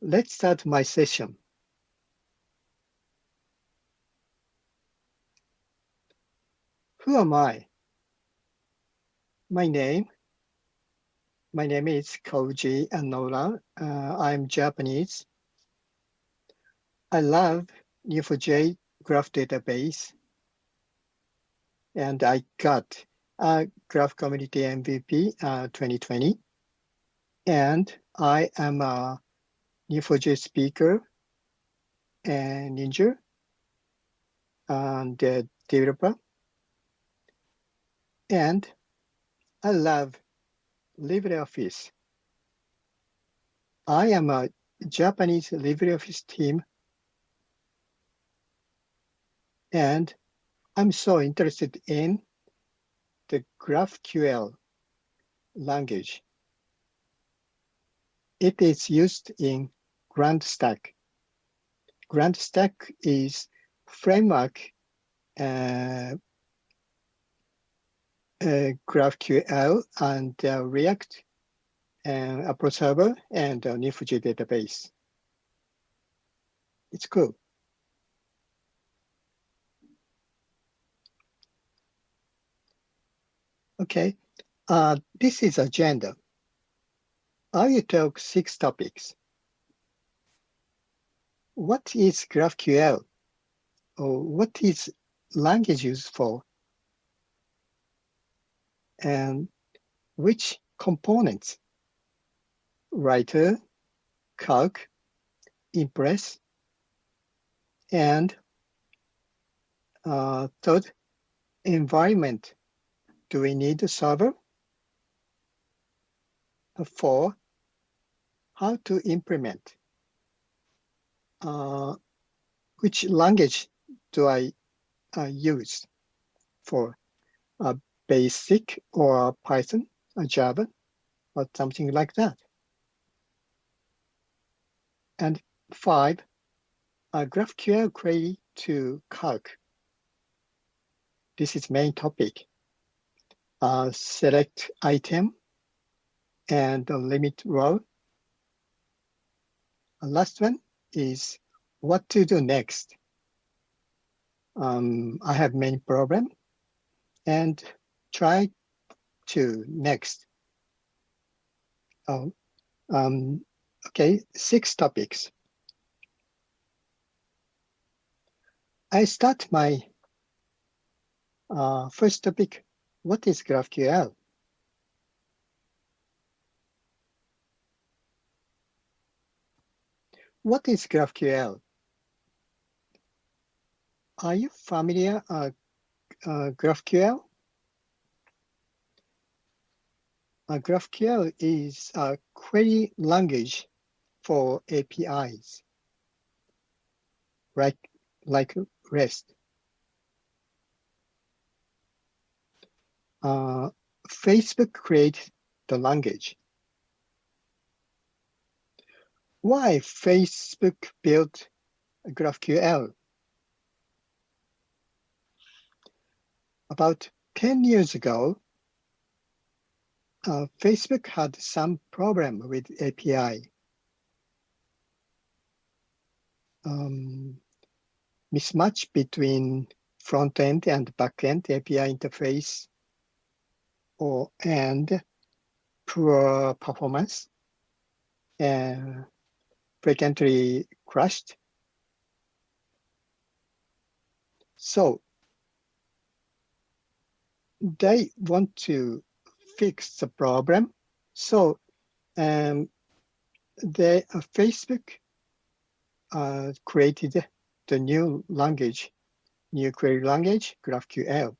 let's start my session. Who am I? My name, my name is Koji Annoura. Uh, I'm Japanese. I love Neo4j graph database. And I got a Graph Community MVP uh, 2020. And I am a Neo4j speaker and ninja and the developer. And I love LibreOffice. I am a Japanese LibreOffice team and I'm so interested in the GraphQL language. It is used in GrandStack. GrandStack is framework uh, uh, GraphQL and uh, React and a Apollo Server and uh, Neo4j database. It's cool. Okay, uh, this is agenda. I will talk six topics. What is GraphQL? Or what is language used for? And which components? Writer, Calc, Impress, and uh, third, environment. Do we need a server? Four, how to implement. Uh, which language do I uh, use for uh, basic or Python or Java or something like that. And five, a GraphQL query to Calc. This is main topic. Uh, select item and limit row. Last one is what to do next. Um, I have many problem and try to next. Oh, um, okay, six topics. I start my uh, first topic. What is GraphQL? What is GraphQL? Are you familiar uh, uh, GraphQL? Uh, GraphQL is a query language for APIs, like, like REST. Uh, Facebook created the language. Why Facebook built GraphQL? About 10 years ago, uh, Facebook had some problem with API. Um, mismatch between front-end and back-end API interface or and poor performance and frequently crashed. So they want to fix the problem. So um, the uh, Facebook uh, created the new language, new query language, GraphQL.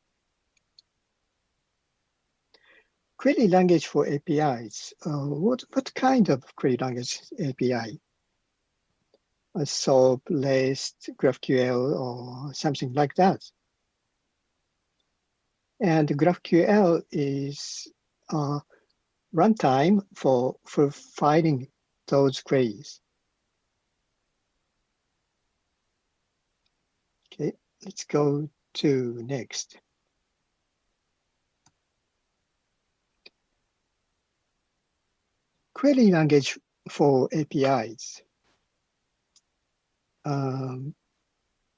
Query language for APIs. Uh, what, what kind of query language API? A SOAP, REST, GraphQL, or something like that. And GraphQL is uh, runtime for, for finding those queries. Okay, let's go to next. Query language for APIs. Um,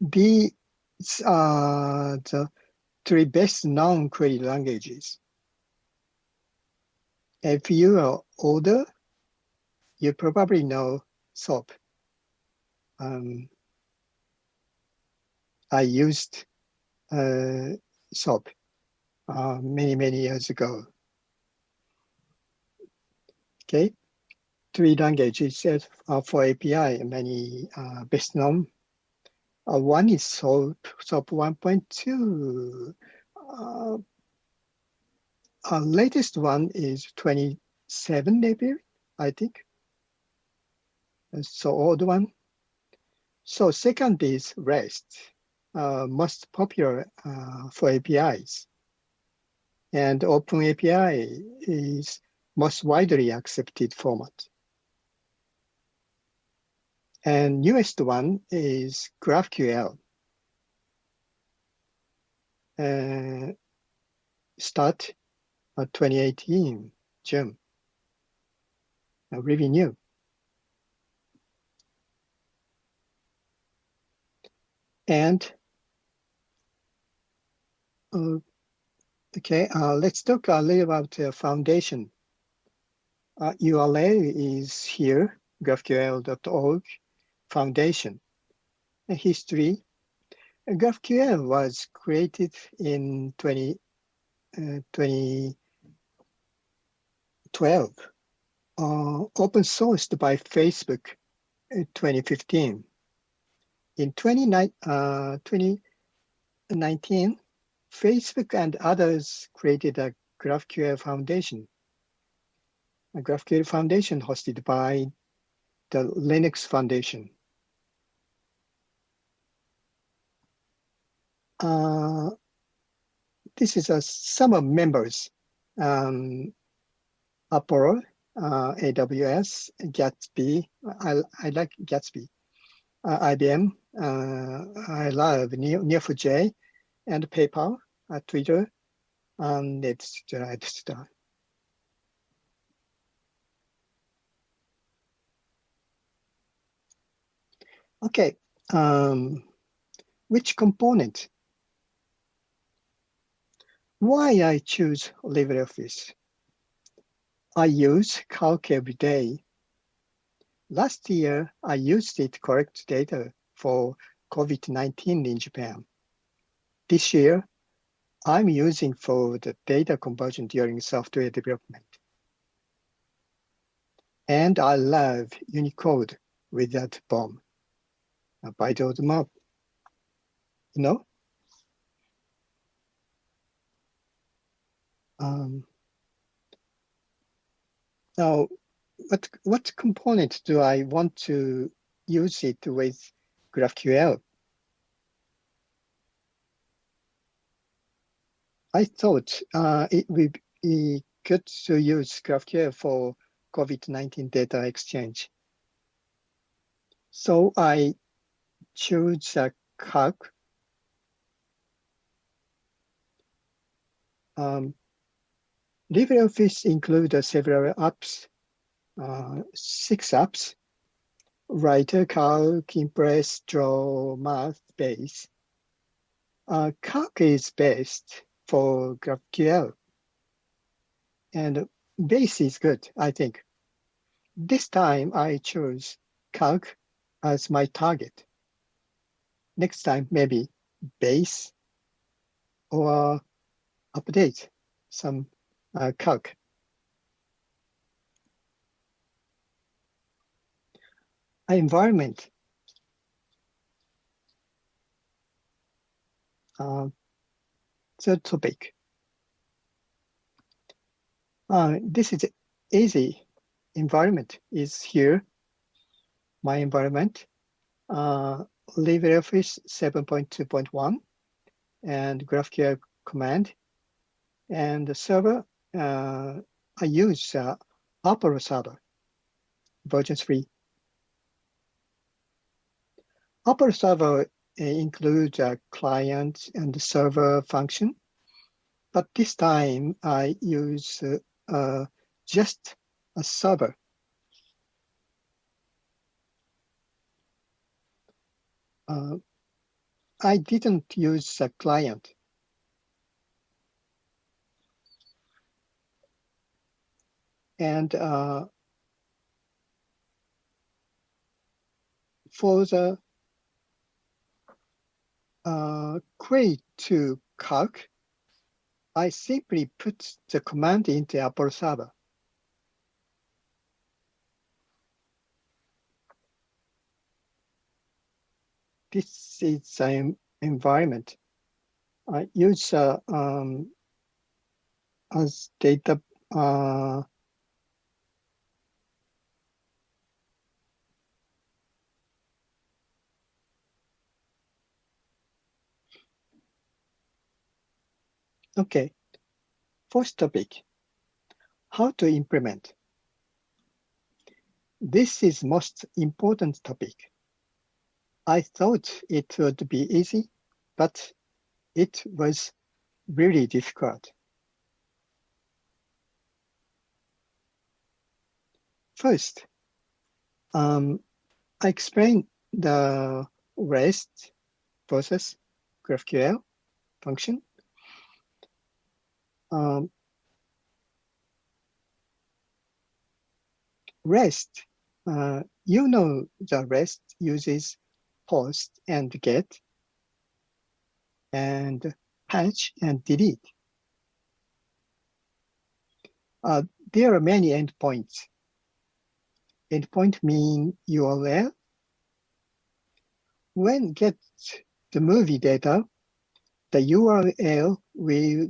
these are the three best known query languages. If you are older, you probably know SOAP. Um, I used uh, SOAP uh, many, many years ago. Okay, three languages for API, many uh, best known. Uh, one is SOAP, SOAP 1.2. Uh, our latest one is 27 maybe, I think. So old one. So second is REST, uh, most popular uh, for APIs. And Open API is most widely accepted format. And newest one is GraphQL. Uh, start 2018, June. Uh, really new. And uh, okay, uh, let's talk a little about the foundation. Uh, URL is here, graphql.org foundation. History. GraphQL was created in 20, uh, 2012, uh, open sourced by Facebook in 2015. In 2019, uh, 2019, Facebook and others created a GraphQL Foundation. A GraphQL Foundation hosted by the Linux Foundation. Uh, this is a some of members, um, uh, AWS, Gatsby. I, I like Gatsby. Uh, IBM. Uh, I love Neo4j and PayPal, uh, Twitter, and etc. etc. Okay, um, which component why I choose LibreOffice? I use Calc every day. Last year, I used it to collect data for COVID-19 in Japan. This year, I'm using for the data conversion during software development. And I love Unicode without BOM. By the map, you know? Um, now, what, what component do I want to use it with GraphQL? I thought uh, it would be good to use GraphQL for COVID-19 data exchange. So I choose a calc. Um, LibreOffice includes several apps, uh, six apps, Writer, Calc, Impress, Draw, Math, Base. Uh, Calc is best for GraphQL. And Base is good, I think. This time I chose Calc as my target. Next time, maybe Base or update some uh, calc. Environment. Uh, third topic. Uh, this is easy. Environment is here. My environment. Uh, LibreOffice 7.2.1 and GraphQL command. And the server uh, I use uh, Server version 3. Apollo Server uh, includes a client and server function, but this time I use uh, uh, just a server. uh, I didn't use a client. And uh, for the uh, query to calc, I simply put the command into Apollo server. This is an environment. I use uh, um, as data uh, Okay, first topic, how to implement. This is most important topic. I thought it would be easy, but it was really difficult. First, um, I explain the REST process GraphQL function um, REST, uh, you know the REST uses post and get and patch and delete. Uh, there are many endpoints. Endpoint mean URL. When get the movie data, the URL will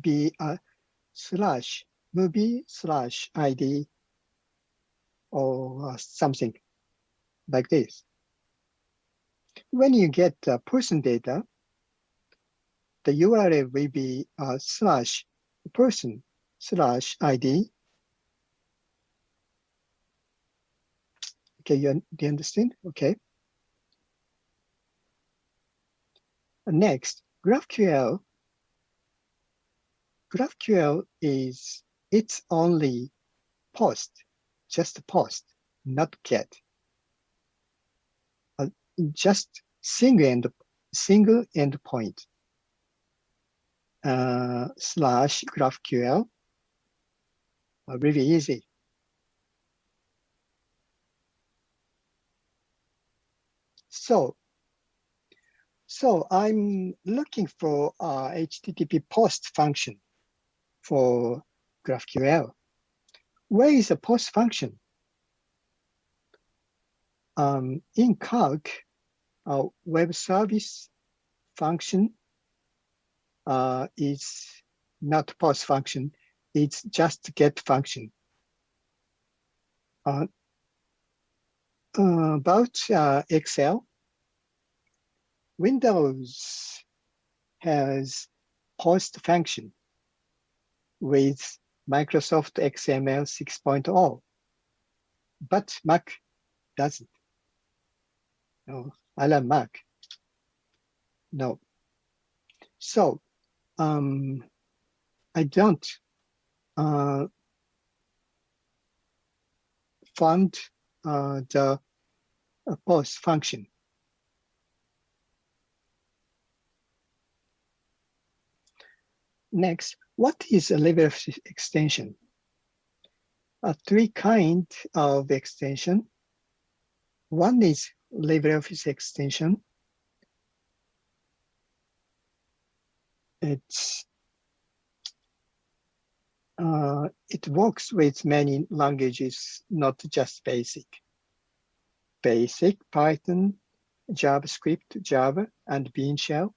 be a slash movie slash ID or uh, something like this. When you get the person data, the URL will be a slash person slash ID. Okay, you, do you understand? Okay. Next, GraphQL GraphQL is it's only post, just post, not get. Uh, just single end single endpoint uh, slash GraphQL. Uh, really easy. So, so I'm looking for a HTTP post function for GraphQL. Where is the post function? Um, in Calc, a web service function uh, is not post function, it's just get function. Uh, uh, about Excel, Windows has post function with Microsoft XML 6.0, but Mac doesn't. No, I love Mac. No. So um, I don't uh, uh, the uh, post function. Next, what is a level of extension? Uh, three kind of extension. One is LibreOffice extension. It's uh, it works with many languages, not just BASIC. BASIC, Python, JavaScript, Java, and Bean Shell.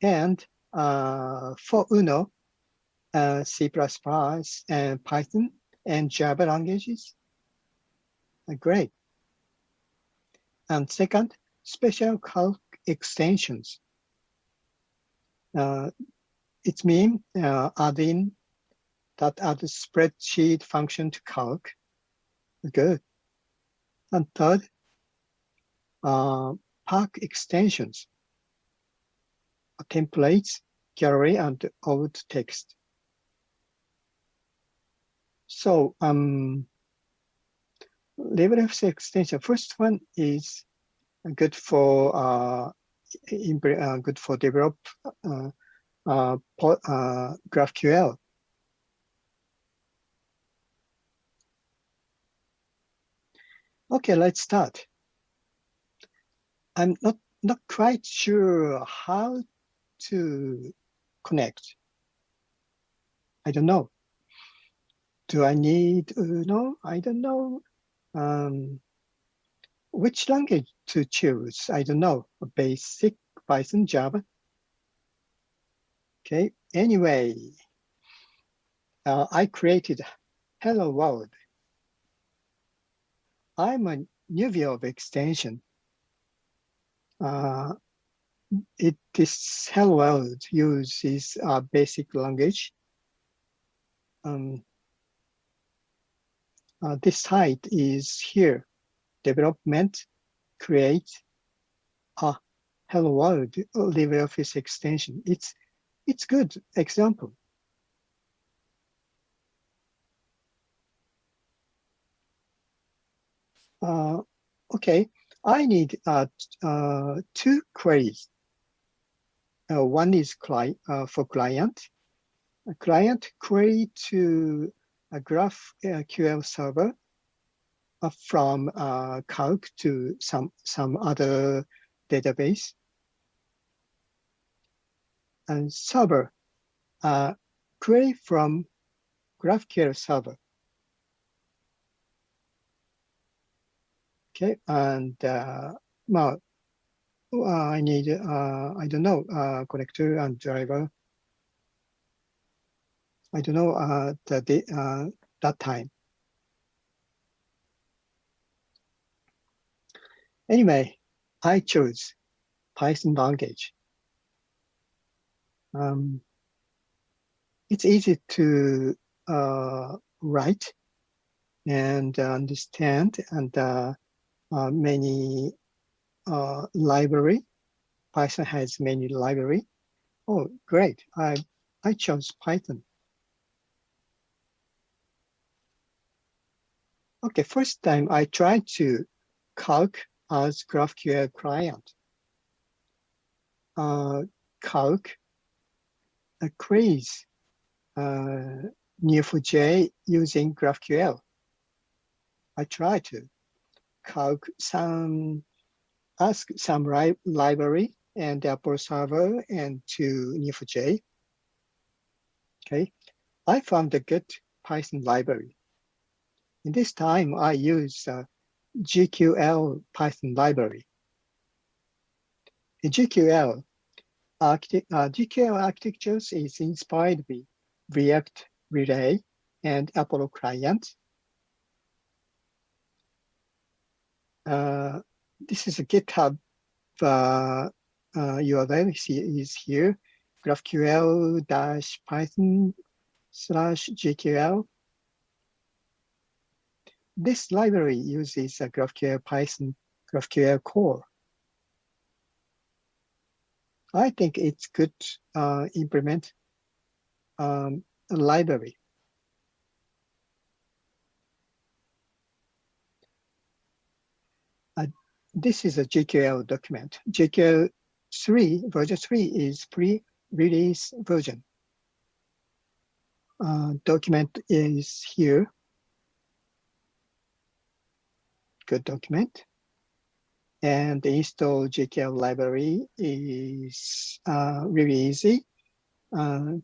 And for UNO, uh, C++, and Python, and Java languages. Uh, great. And second, special calc extensions. Uh, it means uh, adding that add spreadsheet function to calc. Good. And third, uh, Park extensions, templates gallery and alt text. So um, LibreOffice extension, first one is good for uh, uh, good for develop uh, uh, uh, GraphQL. Okay, let's start. I'm not not quite sure how to connect. I don't know. Do I need Uno? I don't know. Um, which language to choose? I don't know. Basic Python, Java. Okay, anyway, uh, I created Hello World. I'm a new view of extension. Uh, it this Hello World uses a basic language. Um, uh, this site is here development, create a hello world LibreOffice extension. It's it's good example. Uh, okay, I need uh, uh, two queries. Uh, one is client uh, for client. A client query to a GraphQL server uh, from uh, Calc to some, some other database. And server, uh, query from GraphQL server. Okay, and uh, well, uh, I need, uh, I don't know, uh, connector and driver. I don't know uh, the, uh, that time. Anyway, I chose Python language. Um, it's easy to uh, write and understand and uh, uh, many uh, library. Python has many library. Oh, great. I, I chose Python. Okay, first time I tried to calc as GraphQL client. Uh, calc a quiz uh, Neo4j using GraphQL. I try to calc some, ask some li library and Apollo server and to Neo4j. Okay, I found a good Python library. In this time, I use uh, GQL Python library. In GQL, uh, GQL architectures is inspired by React Relay and Apollo client. Uh, this is a GitHub uh, uh, URL is here, GraphQL dash Python slash GQL this library uses a GraphQL Python GraphQL core. I think it's good uh, implement um, a library. Uh, this is a GQL document. GQL 3, version 3 is pre-release version. Uh, document is here. good document. And the install GQL library is uh, really easy. Uh,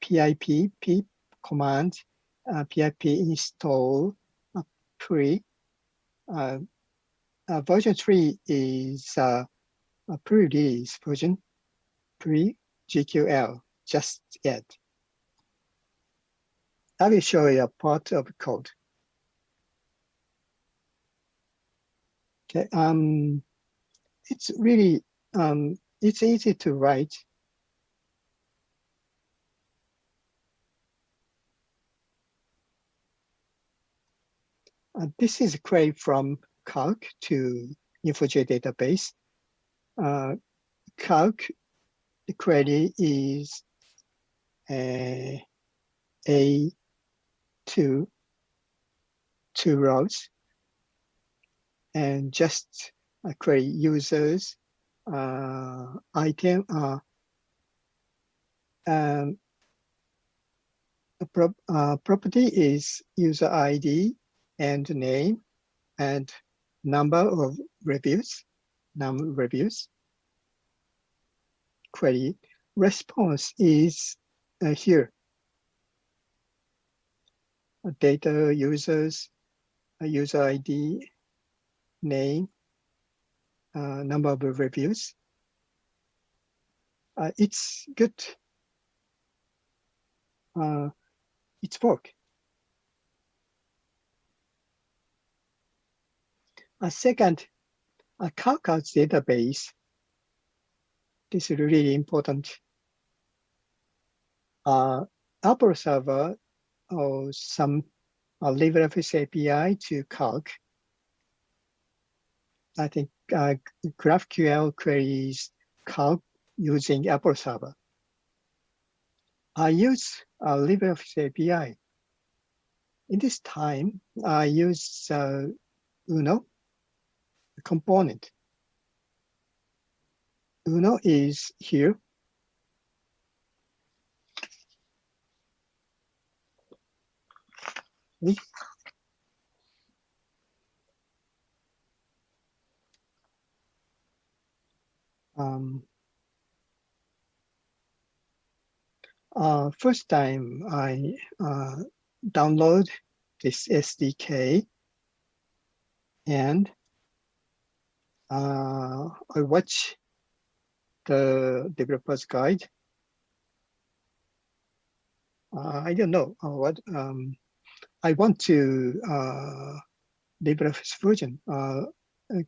pip pip command uh, pip install uh, pre. Uh, version 3 is uh, a pre-release version, pre-GQL, just yet. I will show you a part of code. Okay, um, it's really, um, it's easy to write. Uh, this is a query from Calc to Neo4j database. Uh, Calc, the query is uh, a two, two rows and just uh, query users, uh, item, uh, um, pro uh, property is user ID and name and number of reviews, num reviews. Query response is uh, here. Data users, user ID, name, uh, number of reviews. Uh, it's good. Uh, it's work. A second, a CalcArts database. This is really important. Uh, Apollo server or some uh, LibreOffice API to Calc. I think uh, GraphQL queries Calc using Apollo server. I use uh, LibreOffice API. In this time, I use uh, Uno component. Uno is here. Um, uh, first time I uh, download this SDK and uh, I watch the developer's guide. Uh, I don't know uh, what um, I want to uh, LibreOffice version, uh,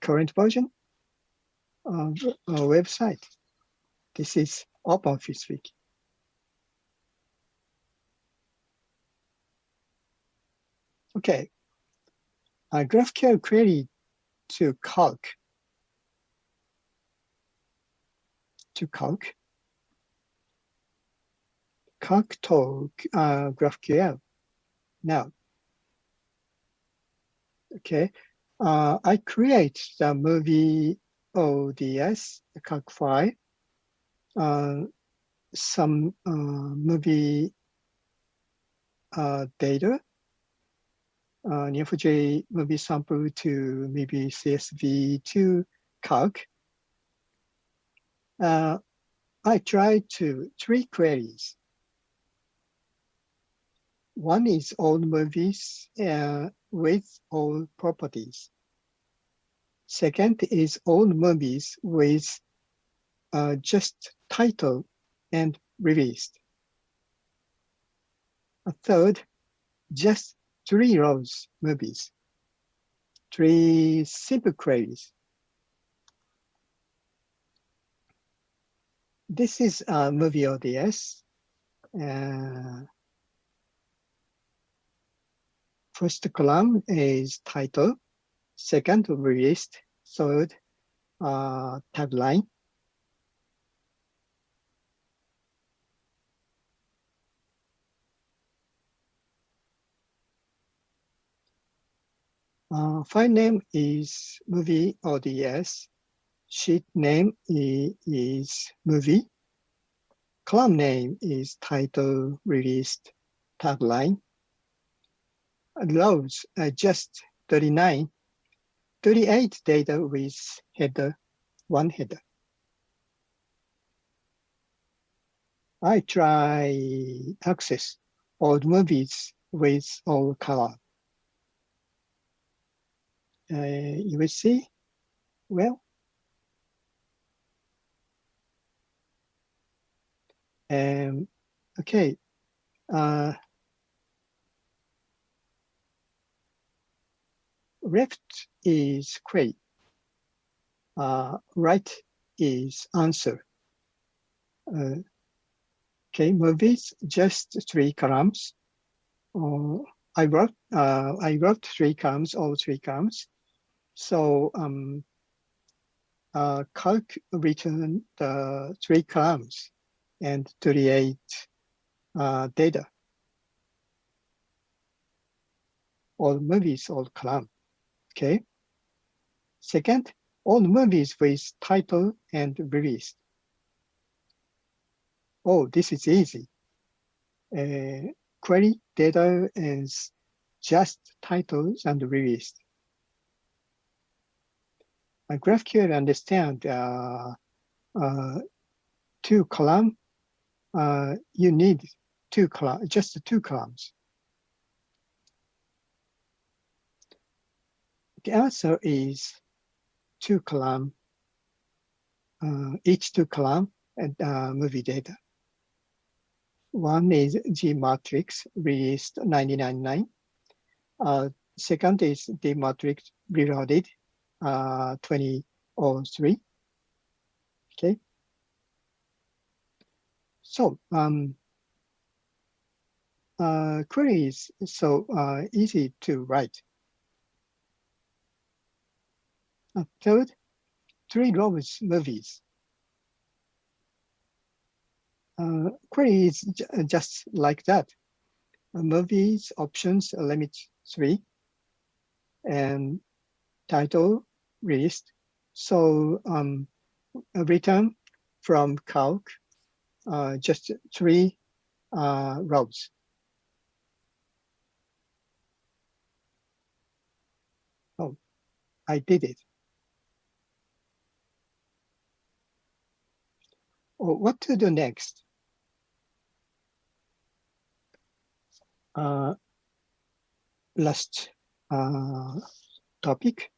current version of a website. This is OpenOffice Wiki. Okay, a GraphQL query to calc to calc. Calc to uh, GraphQL. Now, okay, uh, I create the movie ODS, the calc file, uh, some uh, movie uh, data, uh, Neo4j movie sample to maybe CSV to calc, uh, I tried to three queries. One is old movies uh, with old properties. Second is old movies with uh, just title and released. A third, just three rows movies, three simple queries. This is a movie ODS. Uh, first column is title, second released, third uh, tagline. Uh, file name is movie ODS sheet name is movie. Column name is title released tagline. Rows are just 39, 38 data with header, one header. I try access old movies with all color. Uh, you will see, well, Um, okay. Uh, left is query. Uh, right is answer. Uh, okay, movies just three columns. I wrote uh, I wrote three columns, all three columns. So um, uh, calc return the three columns and 38 uh, data. All movies, all column, okay? Second, all movies with title and release. Oh, this is easy. Uh, query data is just titles and release. A GraphQL understand uh, uh, two column. Uh, you need two column, just two columns. The answer is two column, uh, each two column and uh, movie data. One is G matrix released 999. Uh, second is the matrix reloaded uh, 2003. Okay. So um, uh, query is so uh, easy to write. Uh, third, three rows movies. Uh, query is just like that. Uh, movies options limit three and title released. So um, return from calc uh, just three uh, rows. Oh, I did it. Oh, what to do next? Uh, last uh, topic.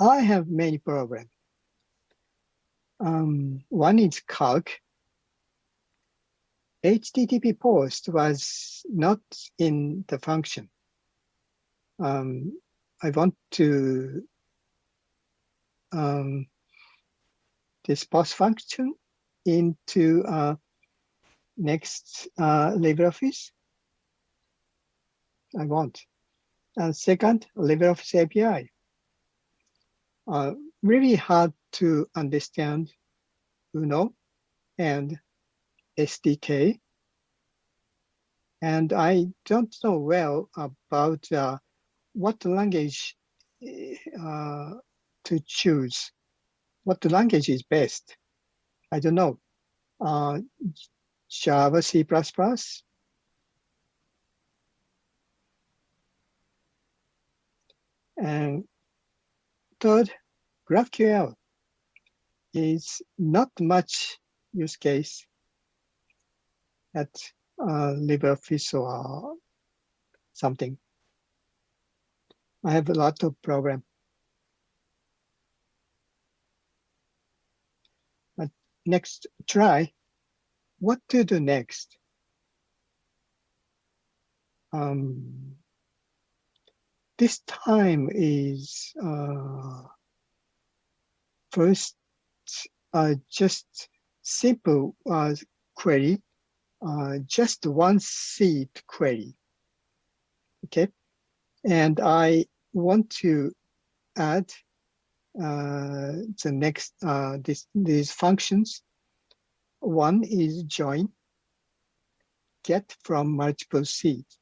I have many problems. Um, one is calc. HTTP post was not in the function. Um, I want to um, this post function into uh, next uh, LibreOffice. I want. And second, LibreOffice API. Uh, really hard to understand UNO and SDK. And I don't know well about uh, what language uh, to choose. What language is best? I don't know. Uh, Java, C++, and third, GraphQL is not much use case at uh, LibreOffice or something. I have a lot of program. But next try, what to do next? Um, this time is uh, first just simple uh, query, uh, just one seed query. Okay, and I want to add uh, the next uh, this, these functions. One is join, get from multiple seeds,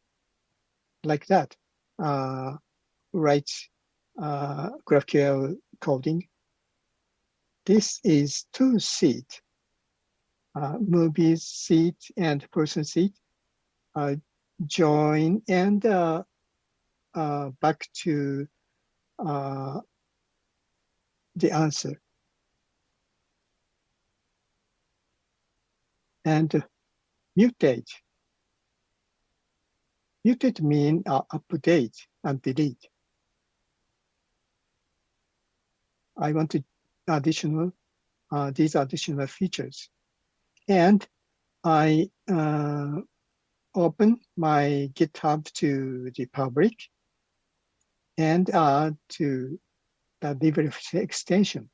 like that. Uh, write uh, GraphQL coding this is two seat, uh, movie seat and person seat, uh, join and uh, uh, back to uh, the answer. And mutate. Mutate mean uh, update and delete. I want to additional, uh, these additional features. And I uh, open my GitHub to the public and add to the LibreOffice extension.